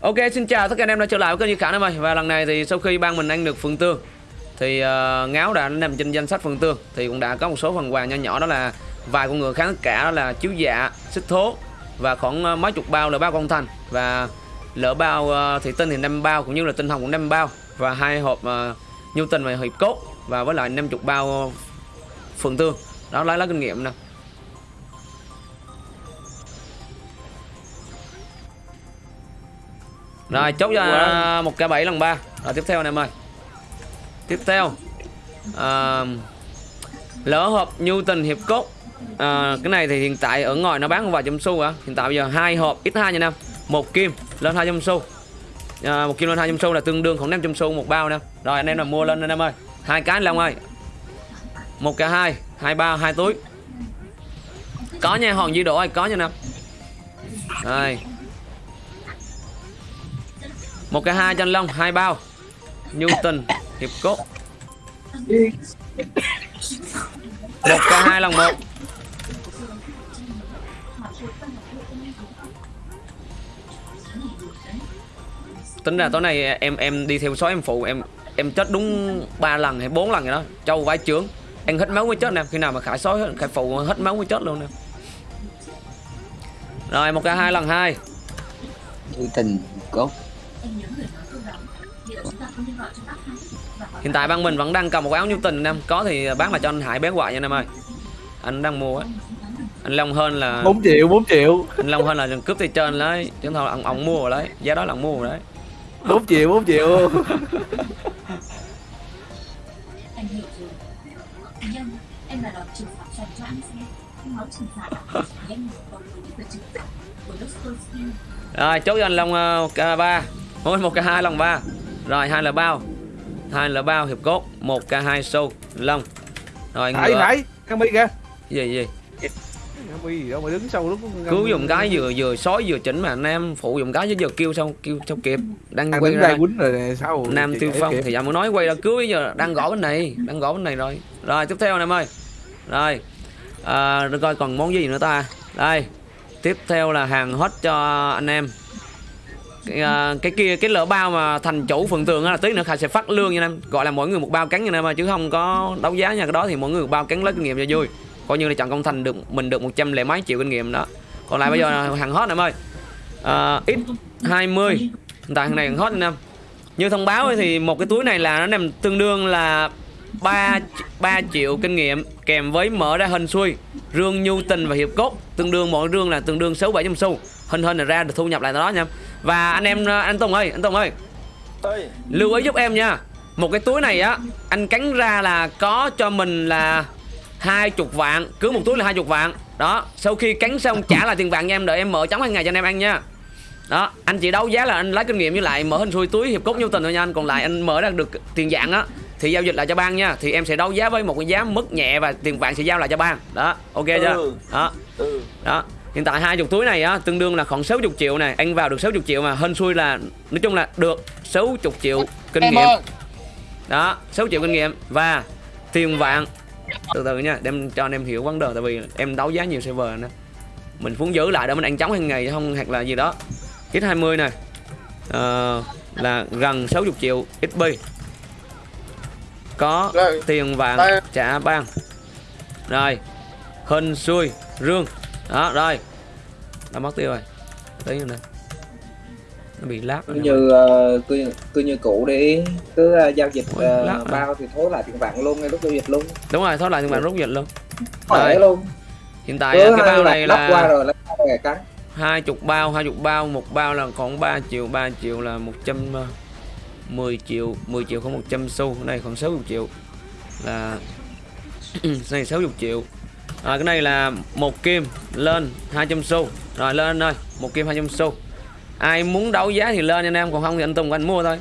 Ok xin chào tất cả anh em đã trở lại với kênh Duy Khả em ơi Và lần này thì sau khi ban mình ăn được phần Tương Thì uh, Ngáo đã nằm trên danh sách phần Tương. Thì cũng đã có một số phần quà nhỏ nhỏ đó là Vài con ngựa kháng tất cả đó là chiếu dạ, xích thố Và khoảng uh, mấy chục bao lỡ bao công thành Và lỡ bao uh, thị tinh thì 5 bao cũng như là tinh hồng cũng 5 bao. Và hai hộp uh, nhu tình và hiệp cốt Và với lại 50 bao phần Tương. Đó lấy lá kinh nghiệm nè. Rồi chốt cho một k 7 lần 3 Rồi tiếp theo anh em ơi. Tiếp theo à, Lỡ hộp tình hiệp cốt à, Cái này thì hiện tại ở ngoài nó bán vài trăm xu à Hiện tại bây giờ hai hộp x2 nha anh em. Một kim lên 200 xu. À, một kim lên 200 xu là tương đương khoảng 500 xu một bao nè. Rồi anh em là mua lên anh em ơi. Hai cái long ơi. Một k hai hai bao hai túi. Có nha hòn di độ ơi có nha nè. Rồi một cái hai chân long, hai bao. Newton, hiệp cốt. Một cái hai lần một. Tính ra tối nay em em đi theo số em phụ, em em chết đúng ba lần hay bốn lần rồi đó. Châu vai chướng. Em hết máu mới chết nè. Khi nào mà khải sói khải phụ hết máu mới chết luôn nè. Rồi, một cái hai lần hai. Tình cốt. Hiện tại băng mình vẫn đang cầm một áo nhu tình anh em. Có thì bán lại cho anh Hải bé quại nha anh em ơi. Anh đang mua á. Anh Long hơn là 4 triệu 4 triệu. Anh Long hơn là cướp tay trên lấy. Chứ thôi ông, ông mua rồi đấy. Giá đó là ông mua rồi đấy. 4 triệu 4 triệu. Rồi chốt cho anh Long uh, K3 Thôi một k hai lòng ba. Rồi hai là bao hai là bao hiệp cốt một k hai sâu long. Rồi Hải Hải Khang Bi kìa. Gì gì? Bi gì đâu mà đứng sau lúc cứu dùng cái vừa vừa sói vừa chỉnh mà nam phụ dùng cái chứ giờ kêu xong kêu xong kịp. Đang quay ra quýnh rồi nè sao nam tiêu phong thì giờ mới nói quay ra cứu bây giờ đang gõ bên này đang gõ bên này rồi. Rồi tiếp theo anh em ơi. Rồi à, được coi còn món gì nữa ta. Đây tiếp theo là hàng hot cho anh em uh, cái kia cái lỡ bao mà thành chủ phần tường là tí nữa khai sẽ phát lương nha em gọi là mỗi người một bao cắn nha em mà chứ không có đấu giá nha. Cái đó thì mỗi người một bao cắn lấy kinh nghiệm cho vui. Coi như là chọn công thành được mình được một trăm lẻ mấy triệu kinh nghiệm đó. Còn lại bây giờ là hàng hot em ơi. Uh, hai 20 hiện tại hàng này hàng hot anh em như thông báo thì một cái túi này là nó nằm tương đương là 3 3 triệu kinh nghiệm kèm với mở ra hình xuôi rương nhu tình và hiệp cốt. Tương đương mỗi rương là tương đương 6 700 xu. Hình hình là ra được thu nhập lại đó nha và anh em anh Tùng ơi anh Tùng ơi. Lưu ý giúp em nha. Một cái túi này á anh cắn ra là có cho mình là hai chục vạn cứ một túi là hai chục vạn. Đó sau khi cắn xong trả lại tiền vàng cho em đợi em mở trống hàng ngày cho anh em ăn nha. Đó anh chỉ đấu giá là anh lấy kinh nghiệm với lại mở hình xuôi túi hiệp cốt nhu tình thôi nha anh. Còn lại anh mở ra được tiền dạng á thì giao dịch lại cho ban nha. Thì em sẽ đấu giá với một cái giá mức nhẹ và tiền vàng sẽ giao lại cho ban đó ok chưa? Ừ. đó. Ừ. đó hiện tại hai chục túi này á tương đương là khoảng 60 triệu này. Anh vào được 60 triệu mà hên xui là nói chung là được 60 triệu kinh em nghiệm. ơi. đó 6 triệu kinh nghiệm. Và tiền vàng. Từ từ nha đem cho anh em hiểu vấn đề tại vì em đấu giá nhiều server nữa mình muốn giữ lại để mình ăn chóng hàng ngày không hoặc là gì đó. X 20 này. Uh, là gần 60 triệu XP có tiền vàng trả ban rồi. Hình xuôi rương đó rồi. Đã mất tiêu rồi. Tí nữa nè nó bị lát cứ rồi nè. như ờ, cứ cứ như cũ đi. Cứ ờ, giao dịch Ôi, ờ, rồi. bao thì thối lại tiền vàng luôn ngay lúc giao dịch luôn. Đúng rồi thôi lại tiền vàng rút dịch luôn. Rồi. luôn. Hiện tại cứ cái bao này lắp qua là rồi về cắn. hai chục bao hai chục bao một bao là khoảng 3 triệu 3 triệu là 110 triệu 10 triệu không 100 xu. Này khoảng 60 triệu là này 60 triệu à, cái này là một kim lên 200 xu. Rồi lên ơi một kim 200 xu. Ai muốn đấu giá thì lên anh em còn không thì anh Tùng anh mua thôi.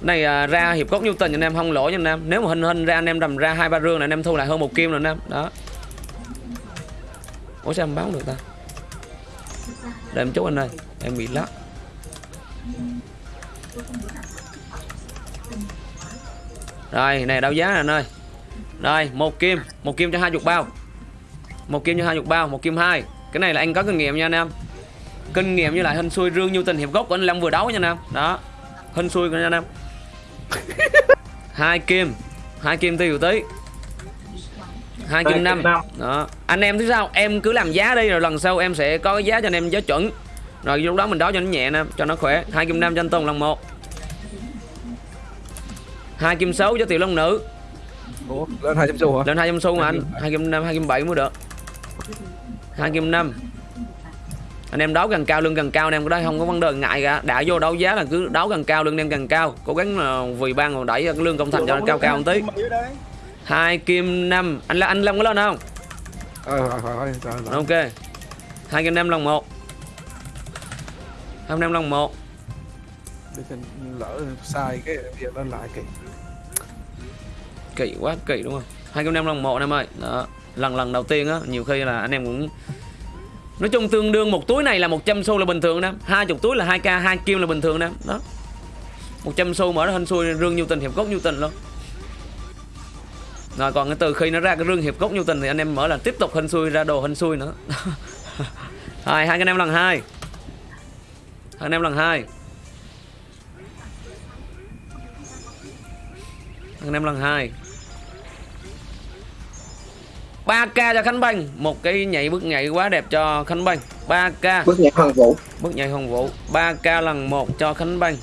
Cái này à, ra hiệp cốt nhu tình anh em không lỗ nha anh em. Nếu mà hình hình ra anh em đầm ra hai ba rương là anh em thu lại hơn một kim rồi anh em. Đó. Ủa sao em báo được ta? Để em chốt anh ơi em bị lắc. Rồi này đấu giá anh ơi. Rồi một kim một kim cho hai chục bao một kim cho hai chục bao một kim hai. Cái này là anh có kinh nghiệm nha anh em. Kinh nghiệm với lại hên xui rương như tình hiệp gốc của anh Long vừa đấu nha nam đó. Hên xui của anh nam hai kim. Hai kim tiêu tí. Hai kim năm. Đó. Anh em thứ sao? Em cứ làm giá đi rồi lần sau em sẽ có cái giá cho anh em giá chuẩn. Rồi lúc đó mình đấu cho nó nhẹ nè cho nó khỏe. Hai kim năm cho anh Tùng lần một. Hai kim sáu cho tiểu long nữ. Ủa lên hai trăm xu hả? Lên hai trăm xu mà anh. Hai kim năm hai kim bảy mới được hai kim năm. Anh em đấu càng cao, lương càng cao, anh em có đây không có vấn đề ngại cả. Đã vô đấu giá là cứ đấu càng cao, lương anh em càng cao. Cố gắng là vì ban mà đẩy lương công thành cho nó cao cao một tí. Hai kim năm. Anh là anh long có lên không? Ờ ok. Hai kim năm lần một. Hai kim năm lần một. Lỡ sai cái việc lên lại kì kỳ quá, kỳ đúng không? Hai kim năm lần một anh em ơi. Đó, lần lần đầu tiên á, nhiều khi là anh em cũng nói chung tương đương một túi này là 100 xu là bình thường nè hai chục túi là 2 k hai kim là bình thường nè đó. 100 xu mở ra hên xui, rương nhu tình, hiệp cốt nhu tình luôn. Rồi còn cái từ khi nó ra cái rương hiệp cốt nhu tình thì anh em mở là tiếp tục hên xui, ra đồ hên xui nữa. Rồi, hai anh em lần hai. Anh em lần hai anh em lần hai. 3k cho Khánh Banh. Một cái nhảy bước nhảy quá đẹp cho Khánh Banh. 3k bước nhảy hoàng vũ. Bước nhảy hồng vũ. 3k lần một cho Khánh Banh.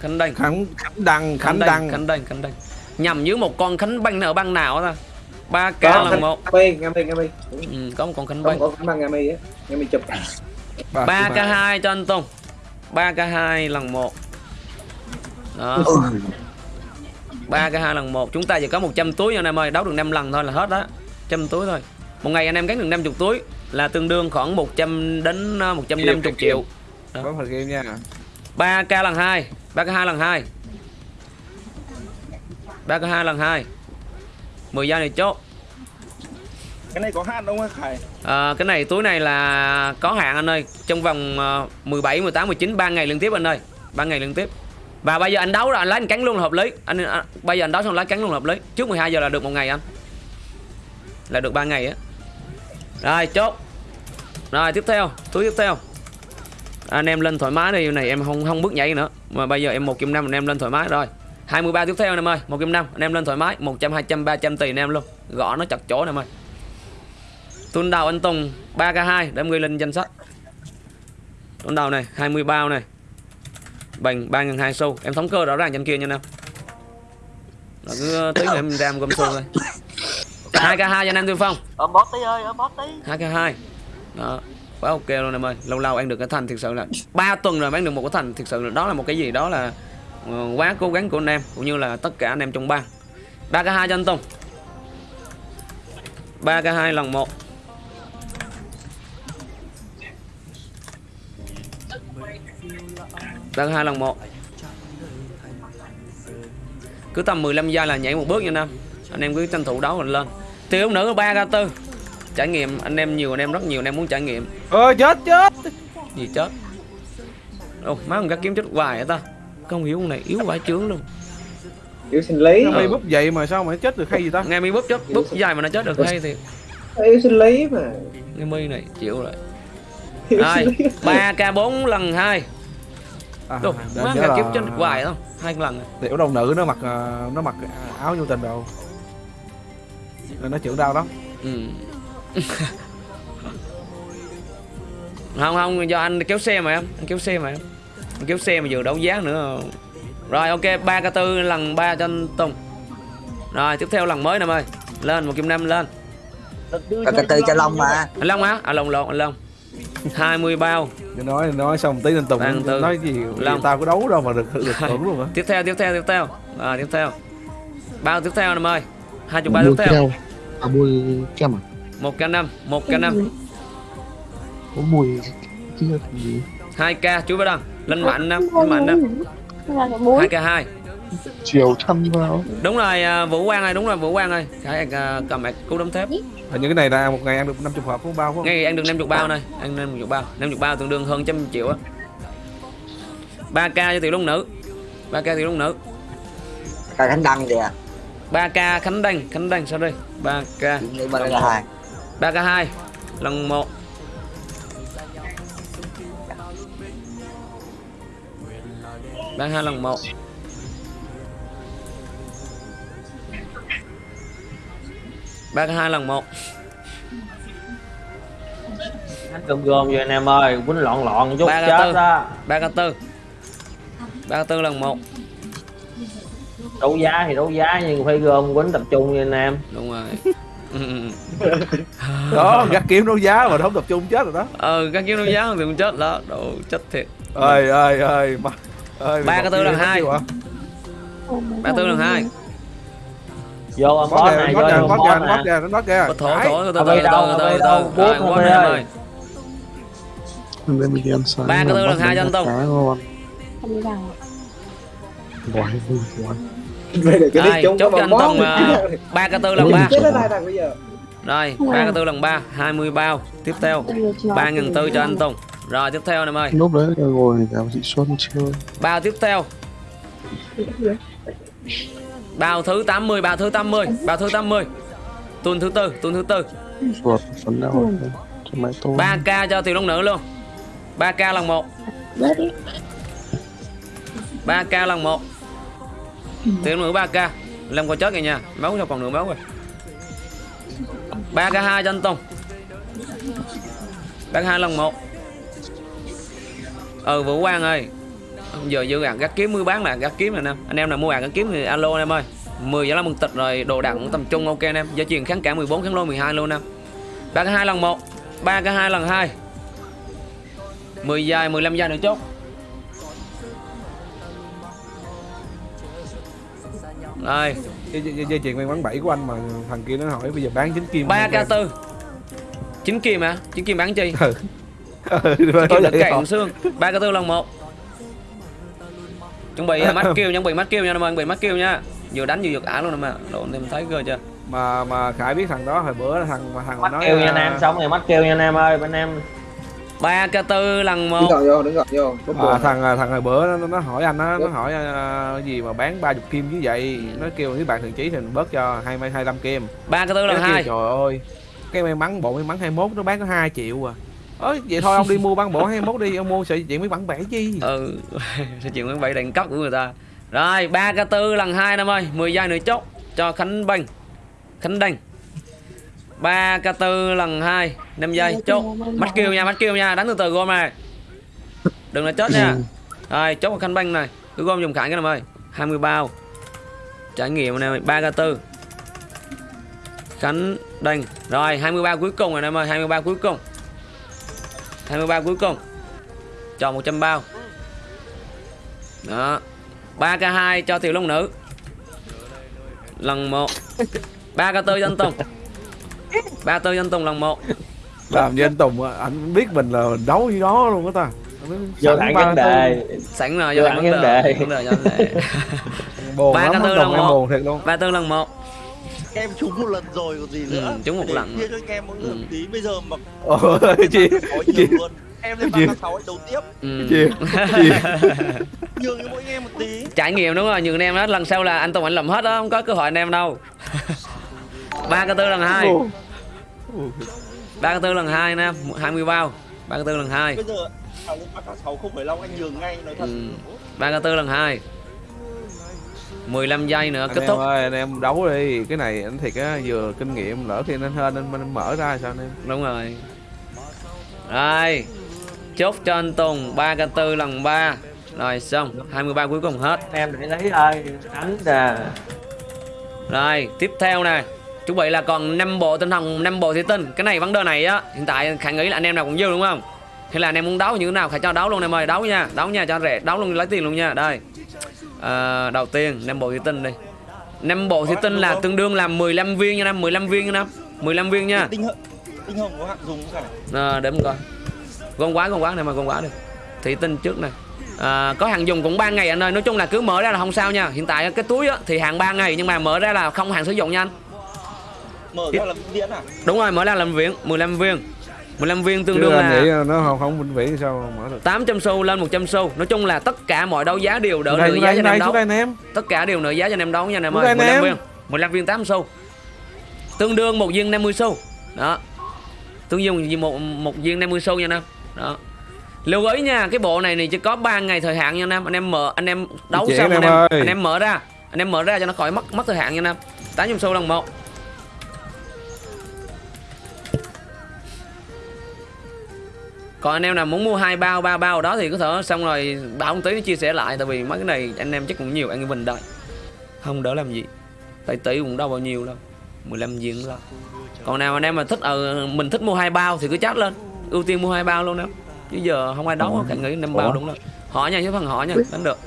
Khánh Đanh. Khánh khánh đăng khánh đăng. Khánh Đanh Khánh Đanh. Nhằm dưới một con Khánh Banh ở băng nào ta? 3k có lần một. Ừ, có một con Khánh có Banh. có băng Ngami á. Ngami chụp. 3k2 cho anh Tùng. 3k2 lần một. Đó. 3k2 lần một. Chúng ta chỉ có 100 túi nha anh em ơi. Đấu được 5 lần thôi là hết đó 100 túi thôi. Một ngày anh em gắn được 50 túi là tương đương khoảng 100 đến ờ, 150 triệu. Có phần game nha. 3k lần 2 3k2 lần 2 3k2 lần 2 10 giây này chốt. Cái này có hạn không anh Khải? À, cái này túi này là có hạn anh ơi. Trong vòng ờ, 17 18 19 3 ngày liên tiếp anh ơi. 3 ngày liên tiếp. Và bây giờ anh đấu rồi anh lấy anh cắn luôn là hợp lý. Anh, anh bây giờ anh đấu xong lấy cắn luôn là hợp lý. Trước 12 giờ là được một ngày anh là được 3 ngày á. Rồi, chốt. Rồi, tiếp theo, túi tiếp theo. Anh em lên thoải mái đi, này em không không bước nhảy nữa. Mà bây giờ em một kim năm anh em lên thoải mái, rồi. 23 tiếp theo anh em ơi, một kim năm, anh em lên thoải mái. 100 200 300 tỷ anh em luôn. Gõ nó chặt chỗ anh em ơi. Tuần đầu anh Tùng 3k2 để em ghi lên danh sách. Tuần đầu này 20 bao này. Bằng 3 ngàn 2 xu. Em thống cơ rõ ràng trên kia nha anh em. Rồi cứ, tí nữa em ram gom xu thôi. 2k2 cho anh em Tiêu Phong. Ôm bót tí ơi ôm bót tí. 2k2 đó quá ok luôn em ơi. Lâu lâu ăn được cái thành thực sự là 3 tuần rồi bán được một cái thành thực sự là đó là một cái gì? Đó là ờ, quá cố gắng của anh em cũng như là tất cả anh em trong ban. 3k2 cho anh Tùng. 3k2 lần 1 3k2 lần 1 cứ tầm 15 giây là nhảy một bước nha anh em. Anh em cứ tranh thủ đấu mình lên tiêu nữ 3k4 trải nghiệm anh em nhiều anh em rất nhiều anh em muốn trải nghiệm. Ơ chết chết. Gì chết? Ồ, má con gắt kiếm chết hoài vậy ta. Không hiểu con này yếu vãi chướng luôn. Yếu sinh lý. Nó Ờ. bay búp vậy mà sao mà nó chết được hay gì ta? Nghe mi búp chết búp dài mà nó chết được hay thì yếu sinh lý mà. Nghe mi này chịu rồi. Lý. ba k 4 lần hai. À, Đồ, má là kiếm chết hoài không? Hai lần. Tiểu đồng nữ nó mặc à, nó mặc áo nhu tình đồ Nó trưởng đau lắm. Ừ. không không do anh kéo xe mà em anh kéo xe mà em. Anh kéo xe mà vừa đấu giá nữa. Rồi ok ba k 4 lần ba cho anh Tùng. Rồi tiếp theo lần mới nè ơi. Lên một kim năm lên. Và cái tư cho Long mà. Anh Long hả? À Long lộn anh Long. 20 bao. Để nói nói xong tí nên tùng Đang từ. nói gì Long. tao có đấu đâu mà được được hưởng luôn hả? Tiếp theo tiếp theo tiếp theo. À, tiếp theo. Bao tiếp theo em ơi. Hai chục bao tiếp theo à mùi kem à? Một k năm một k năm. có mùi chưa thành gì. Hai k chú bắt đăng. Lên mạnh năm lên mạnh năm hai k hai. Chiều thăm vào đúng rồi à, vũ quang ơi đúng rồi vũ quang ơi. Khải à, cầm mạch cú đấm thép. Hình như cái này là một ngày ăn được 50 hộp của bao không? Ngay ăn được 50 bao này. Ăn 50 bao. 50 bao tương đương hơn trăm triệu á. 3k cho tiểu long nữ. 3k tiểu long nữ. Cái khánh đăng kìa 3k khánh đăng khánh đăng sorry 3k Chuyện nghĩ ba cái hai. 3k2 lần 1 Bán hai lần một. Bán hai lần một. Gom gom vậy anh em ơi quýnh loạn loạn chút Ba chết tư. đó ba k tư. ba k tư lần một đấu giá thì đấu giá nhưng phải gom quýnh tập trung nha anh em. Đúng rồi. Đó gắt kiếm đấu giá mà không tập trung chết rồi đó. Ờ các kiếm đấu giá thì cũng chết đó đồ chết thiệt. Ơi ơi ơi mà ơi Ba cái tư lần hai. ba tư lần hai. Vô ông boss này vô kìa ông boss bót nè. kìa bót kìa. Thổ thổ từ từ từ từ từ từ không đây. em ơi. Ba cái tư lần hai cho anh Tùng. Quái vui quá. Rồi, chốt cho anh Tùng uh, 3 k 4 lần 3 Rồi, 3 k 4 lần 3, 20 bao. Tiếp theo, 3 ngàn tư cho anh Tùng. Rồi, tiếp theo em ơi Lúc đấy rồi, gạo chị Xuân chưa? Bao tiếp theo. Bao thứ 80, bao thứ 80, bao thứ 80 Tuần thứ tư, tuần thứ tư. Ruột, 3k cho tiểu long nữ luôn. 3k lần 1 3k lần 1 thì nữa 3k làm còn chết kìa nha máu đâu còn nửa máu rồi. 3 k hai cho anh Tùng 3 k hai lần một. Ừ Vũ Quang ơi. Giờ dư gạt gắt kiếm mới bán là gắt kiếm nè. Anh em Anh em nào mua gạt gắt kiếm thì alo anh em ơi. 10 giá là mừng tịch rồi, đồ đạc cũng tầm trung, ok anh em. Giá truyền kháng cả 14 kháng lô 12 luôn nè. Em 3 k hai lần một 3 k hai lần hai. 10 dài 15 dài nữa chốt. Rồi dây, chuyền mắn 7 của anh mà thằng kia nó hỏi bây giờ bán chính kim 3 k 4 chín kim hả? Chín kim bán chi? Ừ. Kim nói được vậy cạn xương. 3 k 4 lần 1 chuẩn bị mắt kêu chuẩn bị mắt kêu nha anh em bị mắt kêu nha. Vừa đánh vừa giật ả luôn nè mà anh em thấy cơ chưa? Mà mà khải biết thằng đó hồi bữa thằng mà thằng mắt nói kêu nha anh à, em xong rồi mắt kêu nha anh em ơi bên em 3 k 4 lần đứng 1 gọn vô đứng vô. À, thằng thằng hồi bữa nó, nó hỏi anh á nó hỏi à, cái gì mà bán 30 kim như vậy? Nó kêu nếu bạn thường chí thì mình bớt cho hai hai năm kim. 3 k 4 lần Nó 2 trời ơi cái may mắn bộ may mắn 21 nó bán có 2 triệu à. Ơi vậy thôi ông đi mua băng bộ 21 đi ông mua sợi chuyện mấy bản vẽ chi. Ừ sự chuyện với bảy đèn cóc của người ta. Rồi 3 k 4 lần 2 năm ơi. 10 giây nữa chốt cho Khánh Banh Khánh Đanh 3 k 4 lần 2 5 giây. Chốt. mắt kêu nha mắt kêu nha. Đánh từ từ gom này. Đừng là chết nha. Rồi chốt vào Khánh Banh này. Cứ gom dùng khải cái này ơi. 20 bao. Trải nghiệm này 3 k 4 Khánh Đanh rồi 20 bao cuối cùng rồi em ơi. 20 bao cuối cùng. 20 bao cuối cùng. Cho 100 bao. Đó. 3k2 cho tiểu long nữ. Lần 1 3k4 cho anh Tùng 3 4 cho anh Tùng lần 1 làm như anh Tùng á, anh biết mình là đấu với đó luôn á ta. Vô thẳng vấn đề. Sẵn rồi Vô thẳng vấn đề. vấn đề buồn Ba lắm cái anh tư Tùng lần em một. buồn thiệt luôn. 3 4 lần 1 em trúng một lần rồi còn gì Ừ, nữa? trúng một Để lần. chia cho anh em mỗi người Ừ. một tí bây giờ mà ôi chị chị luôn. Em lên ba sáu anh đấu tiếp. Ừ. chị chị. Nhường cho mỗi anh em một tí. Trải nghiệm đúng rồi nhường anh em đó lần sau là anh Tùng anh làm hết đó không có cơ hội anh em đâu. 3k4 lần 2 3k4 lần 2 nè 20 bao. 3k4 lần 2 bây giờ thằng ba sáu không phải long anh nhường ngay nói thật. Ừ. 3k4 lần 2 15 giây nữa anh kết em thúc. ơi anh em đấu đi. Cái này anh thiệt á vừa kinh nghiệm lỡ khi anh hên anh, anh mở ra sao anh em? Đúng rồi. Rồi. Chốt cho anh Tùng 3k4 lần 3 rồi xong. 23 cuối cùng hết. Anh em để lấy thôi đánh nè rồi tiếp theo nè chuẩn bị là còn 5 bộ tinh thần 5 bộ thủy tinh. Cái này vấn đề này á hiện tại khả nghĩ là anh em nào cũng dư đúng không? Hay là anh em muốn đấu như thế nào phải cho đấu luôn em ơi đấu nha đấu nha cho rẻ đấu luôn lấy tiền luôn nha. Đây. À, đầu tiên 5 bộ thủy tinh đi. 5 bộ thủy tinh là tương đương là 15 viên nha năm 15 viên nha năm 15 viên nha. Tinh hồng tinh hồng có hạng dùng cả à, để mình coi. Con quá con quá này mà con quá đi. Thủy tinh trước này à, có hàng dùng cũng 3 ngày anh ơi nói chung là cứ mở ra là không sao nha. Hiện tại cái túi á, thì hàng 3 ngày nhưng mà mở ra là không hàng sử dụng nha anh mở ra là diễn à? Đúng rồi mở ra làm viên 15 viên 15 viên tương chứ đương nghĩ là nó không không vĩnh viễn sao mở được? 800 xu lên 100 xu. Nói chung là tất cả mọi đấu giá đều đỡ nửa giá cho anh đây em xuống đấu đây anh em. Tất cả đều nửa giá cho anh em đấu nha anh em ơi. rồi anh 15 em. viên 15 viên 8 xu. Tương đương một viên 50 xu. Đó. Tương đương một một viên 50 xu nha anh em. Đó. Lưu ý nha cái bộ này thì chỉ có 3 ngày thời hạn nha anh em. Anh em mở anh em đấu Chị xong em anh em anh em mở ra. Anh em mở ra cho nó khỏi mất mất thời hạn nha anh em. Tám trăm xu lần một còn anh em nào muốn mua hai bao ba bao đó thì có thể xong rồi bảo một tí nó chia sẻ lại tại vì mấy cái này anh em chắc cũng nhiều anh em mình đợi không đỡ làm gì. Tại tỷ cũng đâu bao nhiêu đâu 15 viên đó còn nào anh em mà thích ờ mình thích mua hai bao thì cứ chat lên. Ưu tiên mua hai bao luôn đó. Chứ giờ không ai đấu cả nghĩ năm bao đúng rồi. Họ nha chứ phần họ nha đánh được.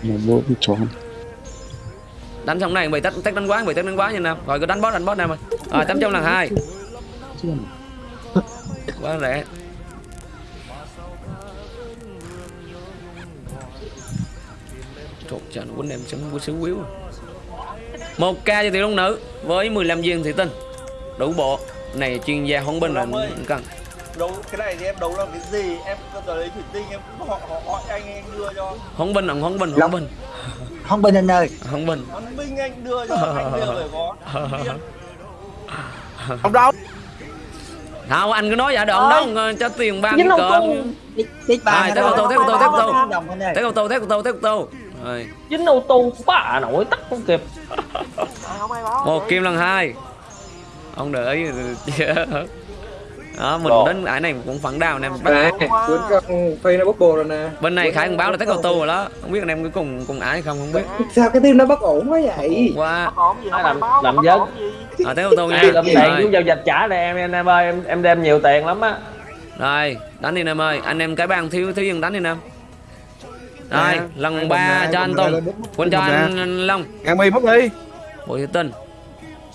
Đánh xong này bị tách tách đánh quá bị tách đánh quá nha nam rồi cứ đánh boss đánh boss nam ơi rồi tám trăm lần hai. Quá rẻ Trời nó quýnh em sống quýnh xíu quýu à. một k cho tiểu long nữ với 15 viên thủy tinh đủ bộ này chuyên gia hóng binh là cần đấu cái này thì em đấu làm cái gì em giờ lấy thủy tinh em cũng họ họ hỏi anh anh đưa cho hóng binh ông hóng binh hóng binh không bên anh ơi hóng binh hắn binh anh đưa cho anh giờ phải có Điên. Ông đâu? không anh cứ nói vậy ông Ôi. đâu cho tiền ba Rồi, nữa tiếp đâu. tục, tiếp tục, tiếp tục, tiếp tục. Đồng anh ơi. tiếp ô tô tiếp ô tô tiếp ô tô rồi dính ô tô bả nổi tắt không kịp. Một kim lần hai. Ông để ý. Đó mình Rồi. đến ải này cũng phản đào anh em bắt Nè, cuốn con bốc bồ rồi nè. Bên này khải cũng báo là test ô tô rồi đó. Không biết anh em có cùng cùng ải hay không không biết. Sao cái tim nó bất ổn quá vậy? Ai làm làm dân à, test ô tô nha. Làm tiền chú giao dịch trả lại em em em ơi. Em em đem nhiều tiền lắm á. Rồi đánh đi em ơi. Anh em cái bang thiếu thiếu dân đánh đi em rồi lần ba cho anh Tùng quên cho anh, Long Ngàn mi mất đi. bộ thủy tinh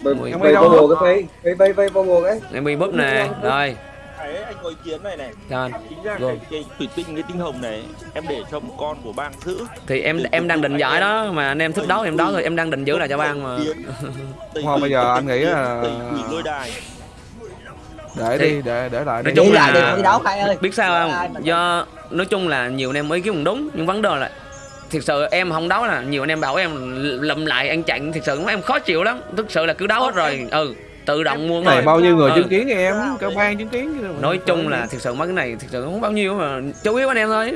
phi bốc bồ cái phi Phi phi bốc bồ cái em bị búp nè rồi anh có ý kiến này này cho anh chính ra Rồi. cái, cái thủy tinh cái tinh hồng này em để cho một con của bang giữ thì em em đang định giải đó mà anh em thích đấu em đấu thôi em đang định giữ lại cho ban mà Không, bây giờ anh nghĩ là- quỷ lôi đài Để Thì- đi, để để lại. Nói chung là- đi đi đấu khai ơi? biết sao không? Do nói chung là nhiều anh em ý kiến cũng đúng nhưng vấn đề là thực sự em không đấu là nhiều anh em bảo em lụm lại ăn chặn thực sự em khó chịu lắm. Thực sự là cứ đấu hết rồi ừ tự động mua này rồi bao nhiêu người Ừ. chứng kiến em, cơ quan chứng kiến. nói chung là thực sự mấy cái này thực sự không bao nhiêu mà chủ yếu anh em thôi.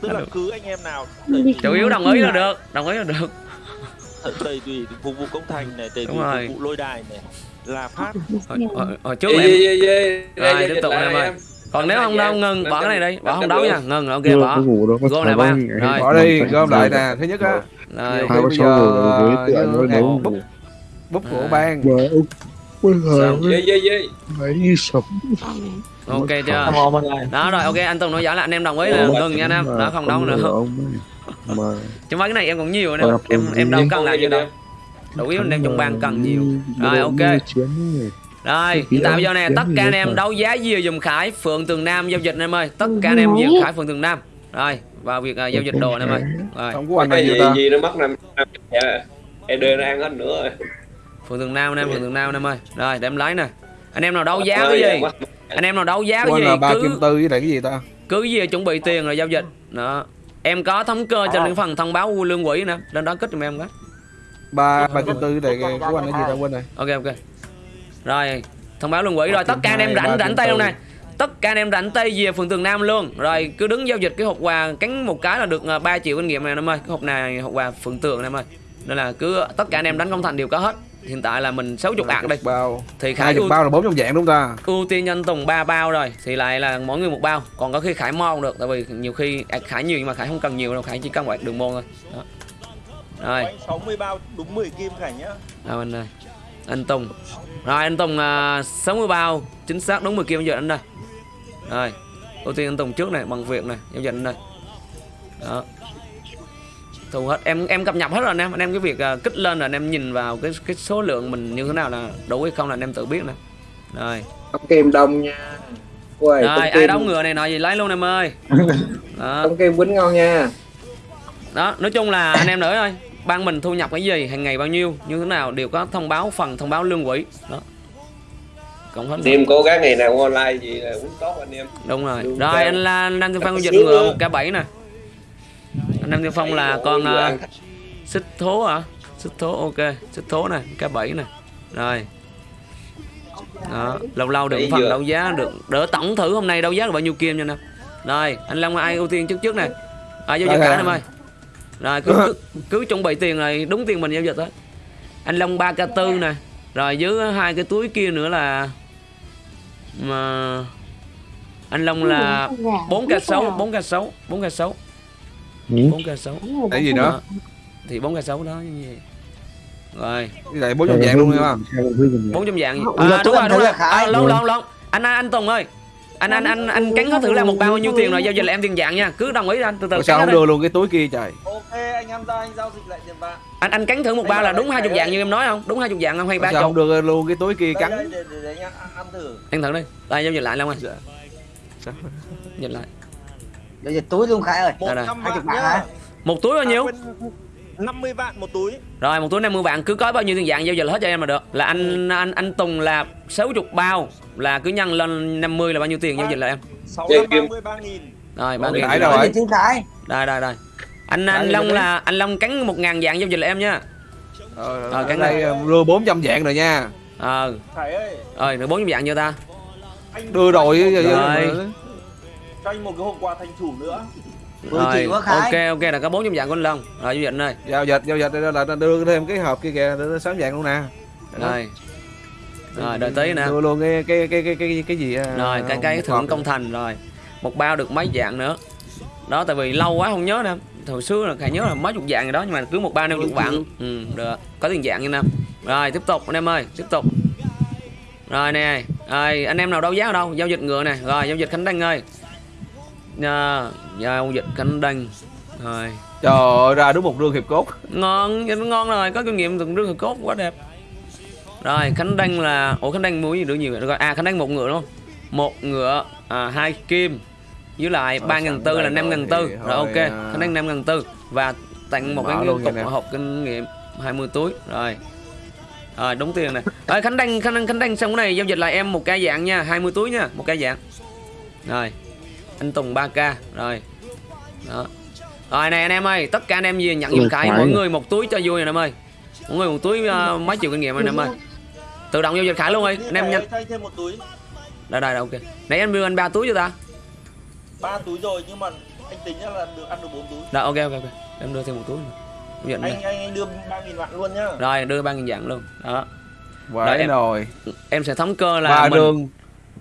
Tức là cứ anh em nào chủ yếu đồng ý là được đồng ý là được. Tây tùy phục vụ công thành này tùy phục vụ lôi đài này là phát hồi, hồi, hồi trước là em. rồi tiếp tục em ơi. còn nếu không đâu ngừng bỏ cái này đi bỏ không đấu nha. Ngừng ok bỏ Gom lại ba. Rồi. Bỏ đi, gom lại nè. Thứ nhất á, rồi. bây sáu giờ, bút- bút của ban. mà ông bây giờ Sao? ấy như sập. Ok chưa? đó rồi ok anh Tùng nói giải là anh em đồng ý là ngừng nha anh em đó không đấu nữa. chứ mấy cái này em còn nhiều nữa. Em em đâu cần làm gì đâu đủ yếu anh em trong ban cần nhiều Rồi, ok. rồi hiện tại bây giờ nè tất cả anh em đấu giá dìa dùm khải phượng tường nam giao dịch anh em ơi tất cả anh em dìa khải phượng tường nam rồi vào việc à, giao dịch đồ anh em ơi rồi Không có anh này gì gì nó mất năm năm dạ em đưa nó ăn hết nữa rồi phượng tường nam anh em phượng tường nam anh em ơi rồi để em lấy nè anh em nào đấu giá Ờ, cái dạ, gì anh em nào đấu giá cái gì ba cứ kim tư với lại cái gì ta? cứ gì chuẩn bị tiền rồi giao dịch đó em có thống cơ cho những phần thông báo lương quỹ nè lên đó kích giùm em cái Ba ba kim tư lại của anh cái gì ta quên rồi. ok ok. Rồi thông báo lương quỹ rồi tất cả anh em ba, rảnh rảnh tay luôn này. Tất cả anh em rảnh tay về phường tường nam luôn. Rồi cứ đứng giao dịch cái hộp quà cắn một cái là được à, 3 triệu kinh nghiệm này em ơi. Cái hộp này hộp quà phường tường em ơi. Nên là cứ tất cả anh em đánh công thành đều có hết. Hiện tại là mình 60 ạc đây Bao. thì khải chục ưu, bao là bốn trong dạng đúng không ta? ưu tiên nhân tùng 3 bao rồi thì lại là mỗi người một bao. Còn có khi khải mo cũng được tại vì nhiều khi à, khải nhiều nhưng mà khải không cần nhiều đâu khải chỉ cần một đường môn thôi. Đó. Rồi. Anh 60 bao đúng 10 kim cảnh nhá. Đâu anh ơi. Anh Tùng. Rồi anh Tùng à, 60 bao. Chính xác đúng 10 kim giờ anh đây. Rồi. Ưu tiên anh Tùng trước này bằng việc này giao dịch anh đây. Đó. Thu hết. Em em cập nhật hết rồi anh em. Anh em cái việc à, kích lên là anh em nhìn vào cái cái số lượng mình như thế nào là đủ hay không là anh em tự biết nè. Rồi. Tông kem đông nha. Ui, rồi ai đấu ngựa này nói gì lấy luôn em ơi. Đó. Tông kem quýnh ngon nha. Đó nói chung là anh em nữa thôi ban mình thu nhập cái gì hàng ngày bao nhiêu như thế nào đều có thông báo phần thông báo lương quỹ. Đó. Cộng hết em cố gắng ngày nào online gì là cũng tốt anh em. Đúng rồi. Lương rồi anh là anh Tiên Phong dịch ngựa một k bảy nè. Anh Nam Tiên Phong là con uh, xích thố hả? Xích thố ok. Xích thố nè k bảy nè. Rồi. Đó lâu lâu được phần đấu giá được đỡ tổng thử hôm nay đấu giá được bao nhiêu kim nha nè. Rồi anh long ai ưu tiên trước trước này à, giao dịch cả em ơi rồi cứ, cứ, cứ chuẩn bị tiền rồi đúng tiền mình giao dịch đó anh long 3 k tư nè rồi dưới hai cái túi kia nữa là mà anh long là 4 k 6 4 k 6 4 k 6 4 k 6 Cái gì nữa? thì 4 k 6 đó như vậy rồi. Này bốn trong dạng luôn mình bốn trong dạng à, đúng rồi đúng rồi. à, lâu lâu lâu anh anh Tùng ơi anh anh anh anh cắn hết thử là một bao nhiêu tiền rồi giao dịch là em tiền dạng nha. Cứ đồng ý anh từ từ Ủa sao không đưa luôn cái túi kia trời? ok anh em ra anh giao dịch lại tiền vàng anh anh cắn thử một Anh bao là đúng hai chục dạng như em nói không? Đúng hai chục dạng không hay ba sao không chục đưa luôn cái túi kia cắn? để, để, để anh ăn, ăn thử. Anh thử đi. Đây giao dịch lại Long ơi. Sao? dịch lại. Giao dịch túi luôn Khải ơi. Một trăm chục nhá. Một túi bao nhiêu 50 vạn một túi. Rồi một túi 50 vạn cứ có bao nhiêu tiền dạng giao dịch là hết cho em là được. Là anh anh anh Tùng là 60 bao. Là cứ nhân lên 50 là bao nhiêu tiền giao dịch là em? 633 nghìn. Rồi ba Ủa, nghìn. Khải rồi. Đây đây đây anh anh Long là anh Long cắn một ngàn dạng giao dịch là em nha. Ờ, Ờ, cắn đây đưa 400 dạng rồi nha. ờ. Rồi được bốn dạng chưa ta? Anh Đưa rồi Rồi. cho anh một cái hộp quà thành chủ nữa. 10 rồi ok ok là có bốn trong dạng của anh Long. Rồi giao dịch đây Giao dịch, giao dịch đây là đưa thêm cái hộp kia kìa, 6 dạng luôn nè. rồi. Rồi đợi tí nè. Đưa luôn cái cái cái cái cái cái gì à, rồi cái cái thưởng công thành rồi. Một bao được mấy dạng nữa. Đó tại vì lâu quá không nhớ nè. Hồi xưa là khải nhớ là mấy chục dạng rồi đó nhưng mà cứ một bao năm chục vạn. ừ được. Có tiền dạng như nè. Rồi tiếp tục anh em ơi tiếp tục. Rồi nè. Rồi anh em nào đấu giá ở đâu? Giao dịch ngựa nè. Rồi giao dịch khánh đăng ơi à, giao dịch khánh đăng rồi. Trời ơi, ra đúng một rương hiệp cốt. ngon nó ngon rồi có kinh nghiệm từng rương cốt quá đẹp. Rồi khánh đăng là ủa khánh đăng mua gì được nhiều rồi. À khánh đăng một ngựa đúng không? Một ngựa à, hai kim với lại ba ngàn tư là năm ngàn tư. rồi ok à. khánh đăng năm ngàn tư. Và tặng một Mở cái luôn cục hộp kinh nghiệm 20 túi. Rồi. Rồi đúng tiền này rồi khánh đăng khánh đăng khánh đăng xong cái này giao dịch lại em một ca dạng nha 20 túi nha một ca dạng. Rồi anh tùng 3 k rồi. Đó. Rồi này anh em ơi tất cả anh em gì nhận giùm khải mỗi người một túi cho vui anh em ơi. Mỗi người một túi ờ, mấy triệu kinh nghiệm anh em ơi. Tự động giao dịch khải luôn ơi anh em nhanh thay thêm một túi. Đây đây ok. Nãy anh đưa anh ba túi cho ta. Ba túi rồi nhưng mà anh tính là được ăn được bốn túi. Rồi ok ok ok. Em đưa thêm một túi nữa. Anh anh anh đưa ba nghìn vạn luôn nhá. Rồi đưa ba nghìn dạng luôn. Đó. Quậy Rồi, em- rồi. em sẽ thống cơ là Ba mình đường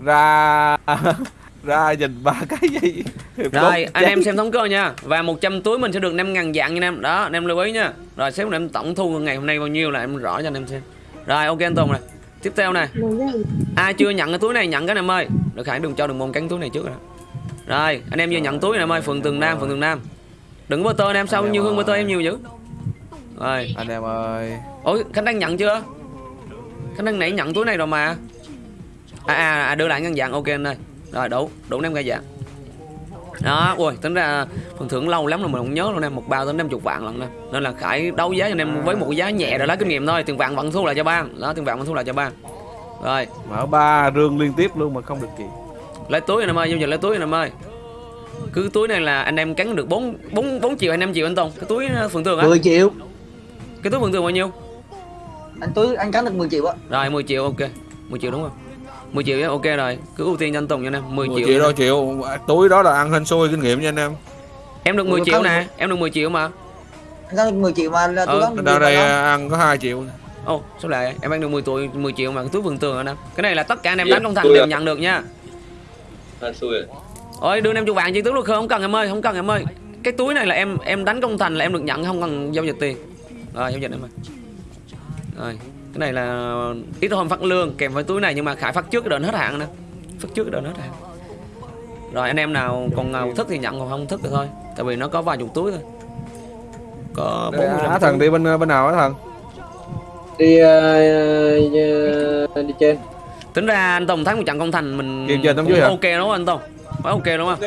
ra ra nhìn ba cái gì. Hiệp rồi anh em xem thống cơ nha. Và 100 túi mình sẽ được 5 ngàn dạng nha em. Đó anh em lưu ý nha. Rồi xếp em tổng thu ngày hôm nay bao nhiêu là em rõ cho anh em xem. Rồi ok anh Tùng này tiếp theo này ai chưa nhận cái túi này nhận cái này em ơi. Được khải đừng cho đường môn cắn túi này trước rồi rồi anh em vừa nhận túi này em ơi phường tường nam phường tường nam. Đừng có bơ tơ anh em sao nhiều hơn bơ tơ em nhiều dữ? Rồi. Anh em ơi. ôi khánh đang nhận chưa? Khánh đang nãy nhận túi này rồi mà. À, à, à đưa lại ngân dạng. Ok anh ơi rồi đủ đủ năm cái dạng đó ui tính ra phần thưởng lâu lắm rồi mình không nhớ luôn em. Một bao tới năm chục vạn lần nè. Nên là khải đấu giá cho anh em với một cái giá nhẹ rồi lấy kinh nghiệm thôi. Tiền vàng vẫn thu lại cho ban đó tiền vàng vẫn thu lại cho ban rồi. Mở ba rương liên tiếp luôn mà không được gì. lấy túi anh em ơi giao dịch lấy túi anh em ơi cứ túi này là anh em cắn được 4 4 4 triệu hay 5 triệu anh Tùng. Cái túi ờ, phường tường á 10 triệu. Cái túi phường tường bao nhiêu? Anh túi anh cắn được 10 triệu á. Rồi 10 triệu ok. 10 triệu đúng không 10 triệu ok rồi cứ ưu tiên cho anh Tùng nha anh em 10 10 triệu, triệu đâu triệu. Túi đó là ăn hên xui kinh nghiệm nha anh em. em được 10 Ủa, triệu không- nè em được 10 triệu mà Anh được 10 triệu mà là Ừ, túi đó Đâu đây ăn có 2 triệu. Ồ, sao lại em ăn được 10 tuổi 10 triệu mà cái túi vườn tường anh em. Cái này là tất cả anh em Dạ, đánh công thành đều nhận được nha. Hên xui rồi. Ôi đưa em chục vạn chi tướng luôn không cần em ơi, không cần em ơi. Cái túi này là em em đánh công thành là em được nhận không cần giao dịch tiền. Rồi giao dịch em ơi. Rồi, cái này là ít hơn phát lương kèm với túi này nhưng mà khải phát trước cái đợt hết hạn nè. Phát trước cái đợt hết hạn. Rồi anh em nào còn nào thích thì nhận còn không thích thì thôi. Tại vì nó có vài chục túi thôi. Có 40 Á thần đi bên bên nào á thần? đi uh, đi trên Tính ra anh Tùng thắng một trận công thành mình Game trên ok đúng không anh Tùng? Phải ok đúng không?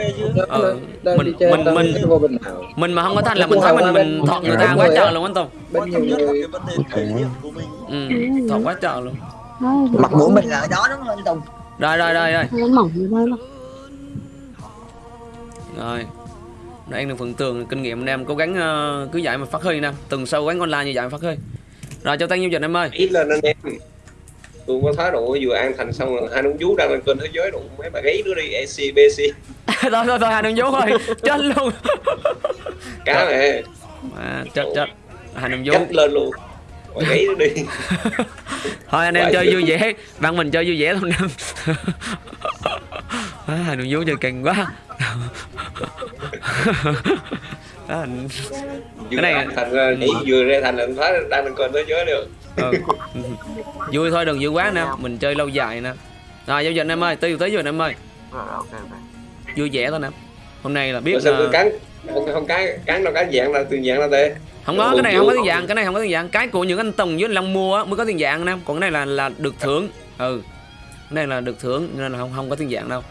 Ừ, mình- mình- mình- mình mà không có thành là mình thấy mình mình thọt người ta quá trời luôn anh Tùng. quan bên nhiều trọng nhất là người. cái vấn đề thể hiện của mình. Ừ, thọt quá trời luôn. Mặt mũi mình là ở đó đúng không anh Tùng? Rồi rồi rồi rồi. Rồi Đây anh được phần tường kinh nghiệm anh em cố gắng ờ, cứ dạy mà phát huy nè. Từng sâu quán online như vậy mà phát huy. Rồi cho tay nhiêu dịch em ơi. Ít lần anh em. Tôi có thái độ vừa an thành xong rồi hai nông vú đang lên kênh thế giới đủ mấy bà gáy nữa đi AC BC thôi thôi thôi hai đường vú thôi chết luôn. Cá này à, chết chết. Hai đường vú cách lên luôn. Bà gáy nữa đi. Thôi anh em chơi vui vẻ. Bạn mình chơi vui vẻ thôi năm à, hai đường vú chơi kinh quá à, anh- vừa Cái này- thành ra nhảy vừa ra thành là thái đang kênh thế giới được. Ừ. vui thôi đừng vui quá nè. Mình chơi lâu dài nè. Rồi giao dịch em ơi. Tiêu tới rồi em ơi. Vui vẻ thôi nè. Hôm nay là biết tôi là- cắn? Không không cái cắn đâu cái dạng là từ dạng là tê. Không có cái này không có tiền dạng cái này không có tiền dạng. Cái của những anh Tùng với anh Long mua á, mới có tiền dạng nè. Còn cái này là là được thưởng. Ừ. Cái này là được thưởng nên là không không có tiền dạng đâu.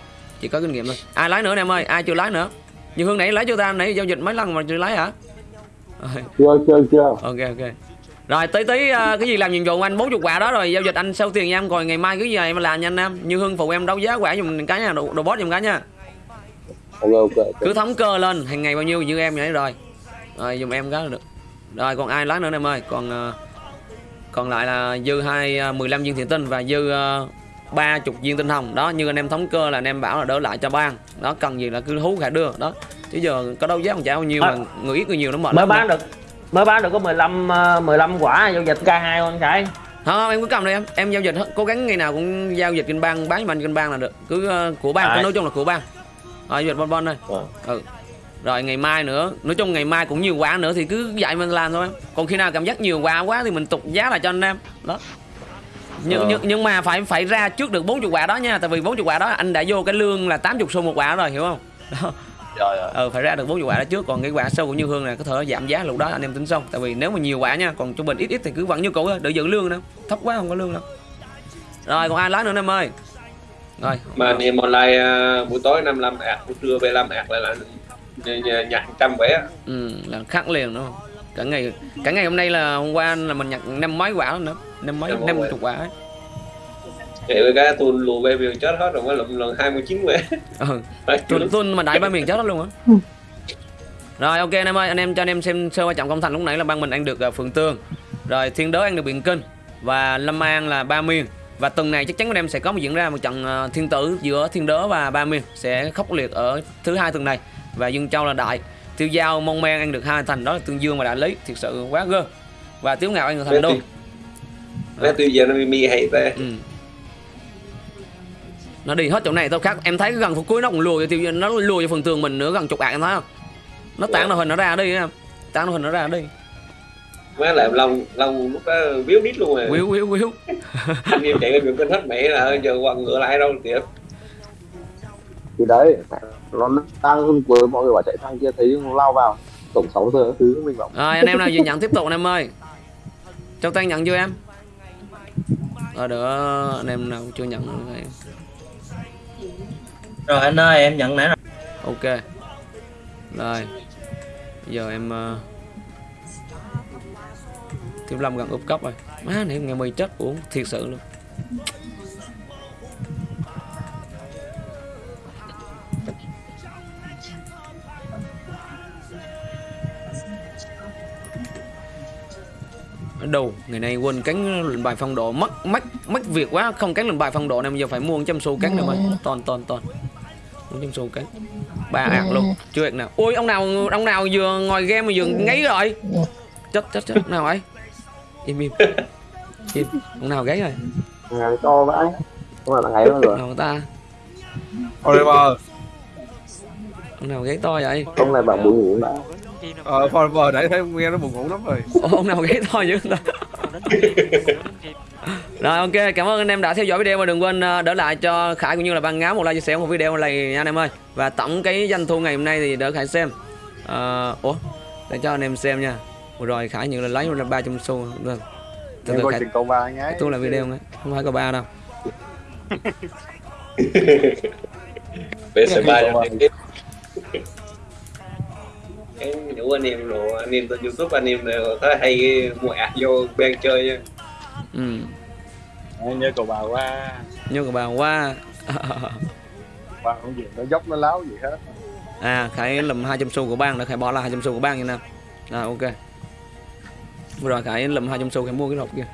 Chỉ có kinh nghiệm thôi. Ai lái nữa nè em ơi? Ai chưa lái nữa như hương nãy lấy cho ta nãy giao dịch mấy lần mà chưa lấy hả? Chưa chưa chưa. Ok ok. Rồi tí tí uh, cái gì làm nhiệm vụ anh? 40 quả đó rồi giao dịch anh sau tiền nha em. Còn ngày mai cứ gì em làm nha anh em? Như hương phụ em đấu giá quả dùng cái nha đồ, đồ boss dùng cái nha. Ok okay, cứ thống cơ lên hàng ngày bao nhiêu như em vậy rồi. Rồi dùng em cái được. Rồi còn ai lái nữa em ơi? Còn uh, còn lại là dư hai à, uh, 15 viên thiện tinh và dư uh, 30 viên tinh hồng. Đó như anh em thống cơ là anh em bảo là đỡ lại cho ban đó cần gì là cứ hú cả đưa. Đó chứ giờ có đâu giá không chả bao nhiêu à, mà người ít người nhiều nó mệt mới bán nữa. được mới bán được có 15 15 ờ, quả giao dịch K2 không chạy. không, em cứ cầm đi em. Em giao dịch cố gắng ngày nào cũng giao dịch kinh ban bán cho mình kinh ban là được. Cứ uh, của ban à. nói chung là của bang rồi dịch bon bon đây ừ. Ờ. ừ. rồi ngày mai nữa nói chung ngày mai cũng nhiều quả nữa thì cứ dạy mình làm thôi còn khi nào cảm giác nhiều quả quá thì mình tục giá lại cho anh em. Đó nhưng, Ờ. nhưng, nhưng mà phải phải ra trước được 40 quả đó nha tại vì 40 quả đó anh đã vô cái lương là 80 xu một quả rồi hiểu không? Đó. Rồi rồi ừ phải ra được 40 quả đó trước còn cái quả sâu của như hương này có thể giảm giá lúc đó anh em tính xong tại vì nếu mà nhiều quả nha còn trung bình ít ít thì cứ vẫn như cũ thôi đỡ giữ lương nữa thấp quá không có lương đâu. Rồi còn ai lái nữa anh em ơi? Rồi. Mà anh em online à, buổi tối 55 ạc buổi trưa 75 ạc lại là nh- nh- nhặt trăm vé ừ, là khắc liền đúng không cả ngày cả ngày hôm nay là hôm qua là mình nhặt năm mấy quả nữa năm mấy Năm chục quả. Ấy. vậy với cái tôi lùa về việc chết hết rồi mới lụm lần 29 vé ừ Phải tuần tuần mà đại ba miền chết hết luôn á. Rồi ok anh em ơi anh em cho anh em xem sơ qua trọng công thành lúc nãy là ban mình ăn được uh, phượng tương rồi thiên đới ăn được biển kinh và lâm an là ba miền. Và tuần này chắc chắn anh em sẽ có một diễn ra một trận ờ, thiên tử giữa thiên đớ và ba miền sẽ khốc liệt ở thứ hai tuần này. Và dương châu là đại tiêu giao mong men ăn được hai thành đó là tương dương và đại lý thực sự quá gơ. Và tiếu ngạo ăn được thành đô. Vé tiêu giờ nó mi hay tê ừ. nó đi hết chỗ này tao khác. Em thấy cái gần phút cuối nó cũng lùa cho tiêu nó lùa cho phần tường mình nữa gần chục ạc em thấy không? Nó tán đồ hình nó ra đi em. Tán đồ hình nó ra đi. Má làm long long lúc đó biếu đít luôn rồi quýu quýu quýu. Anh em chạy lên đường kênh hết mẹ là giờ quăng ngựa lại đâu kìa thì đấy nó đang với mọi người bảo chạy thang kia thấy nó lao vào. Tổng 6 giờ thứ mình bảo rồi anh em nào dự nhận tiếp tục anh em ơi. Châu tan nhận chưa em. Rồi đỡ anh em nào chưa nhận thì Rồi anh ơi em nhận nãy rồi. ok. Rồi. Giờ em uh... Thiếu Lâm gần úp cốc rồi. Má này ngày mười chết uống thiệt sự luôn Đâu, ngày nay quên cắn lệnh bài phong độ. Mất mất mất việc quá. Không cắn lệnh bài phong độ này bây giờ phải mua 100 xu cắn rồi ơi toàn toàn toàn. 100 xu cắn ba ạc luôn. Chưa ạc nào. Ui ông nào ông nào vừa ngồi game mà vừa ngáy rồi? Chết chết chết. Nào ấy? Im im. Im. Ông nào gáy rồi? Ngang to vãi. Không là ngày đó rồi. Nào ta? Forever ông nào gáy to vậy? Không này bảo buồn ngủ đã ờ Forever nãy thấy nghe nó buồn ngủ lắm rồi. Ông nào gáy to dữ ta rồi ok cảm ơn anh em đã theo dõi video và đừng quên ờ, đỡ lại cho khải cũng như là ban ngáo một like chia sẻ một video này nha anh em ơi. Và tổng cái doanh thu ngày hôm nay thì đỡ khải xem. Ờ, ủa để cho anh em xem nha. Vừa rồi khải nhận là lấy ra ba trăm xu. Vâng từ từ coi khải chừng câu ba nhái tôi là video nữa không phải có ba đâu. PS3 cho anh em nhủ anh em đồ anh em trên youtube anh em đều có hay mua ạc vô bên chơi nha. Ừ. Em nhớ cầu bà qua. Nhớ của bà qua. Qua không gì nó dốc nó láo gì hết. À khải lùm 200 xu của bang đã khải bỏ là 200 xu của bang như nào rồi ok. Vừa rồi khải lùm 200 xu khải mua cái hộp kia